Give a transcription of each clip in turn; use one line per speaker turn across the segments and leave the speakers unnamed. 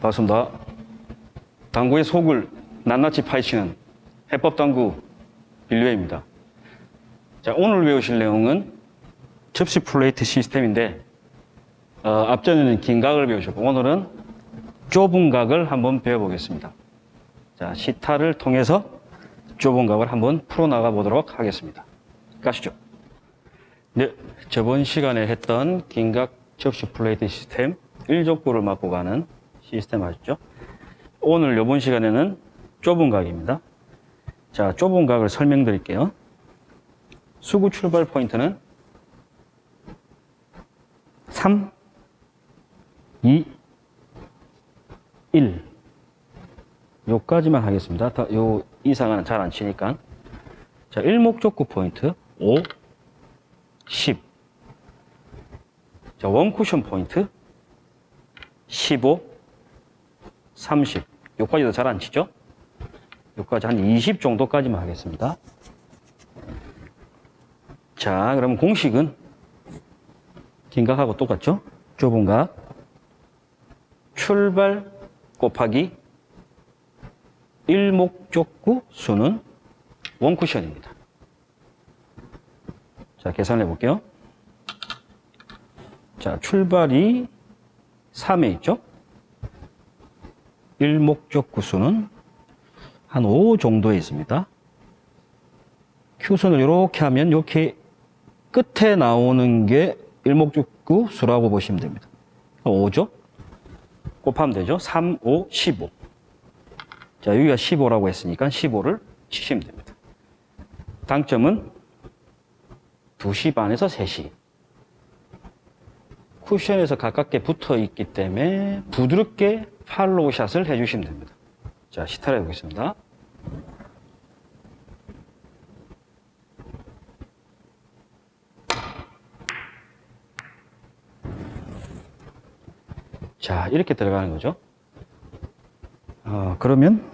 반갑습니다. 당구의 속을 낱낱이 파헤치는 해법당구 빌류입니다. 자, 오늘 배우실 내용은 접시 플레이트 시스템인데 어, 앞전에는 긴 각을 배우셨고 오늘은 좁은 각을 한번 배워보겠습니다. 자, 시타를 통해서 좁은 각을 한번 풀어나가 보도록 하겠습니다. 가시죠. 네, 저번 시간에 했던 긴각 접시 플레이트 시스템 1족구를 맞고 가는 시스템 아시죠? 오늘 이번 시간에는 좁은 각입니다. 자, 좁은 각을 설명드릴게요. 수구 출발 포인트는 3, 2, 1. 요까지만 하겠습니다. 다, 요 이상은 잘 안 치니까. 자, 일목적구 포인트 5, 10. 자, 원쿠션 포인트 15, 30. 요까지도 잘 안 치죠? 요까지 한 20 정도까지만 하겠습니다. 자, 그럼 공식은 긴 각하고 똑같죠? 좁은 각. 출발 곱하기 일목적구 수는 원쿠션입니다. 자, 계산해 볼게요. 자, 출발이 3에 있죠? 일목적 구 수는 한 5 정도에 있습니다. 큐선을 이렇게 하면 이렇게 끝에 나오는 게 일목적 구 수라고 보시면 됩니다. 5죠? 곱하면 되죠? 3, 5, 15. 자, 여기가 15라고 했으니까 15를 치시면 됩니다. 당점은 2시 반에서 3시. 쿠션에서 가깝게 붙어 있기 때문에 부드럽게 팔로우 샷을 해주시면 됩니다. 자, 시타를 해보겠습니다. 자, 이렇게 들어가는 거죠. 어, 그러면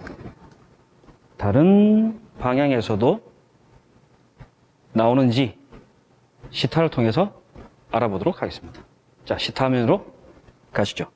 다른 방향에서도 나오는지 시타를 통해서 알아보도록 하겠습니다. 자, 시타 화면으로 가시죠.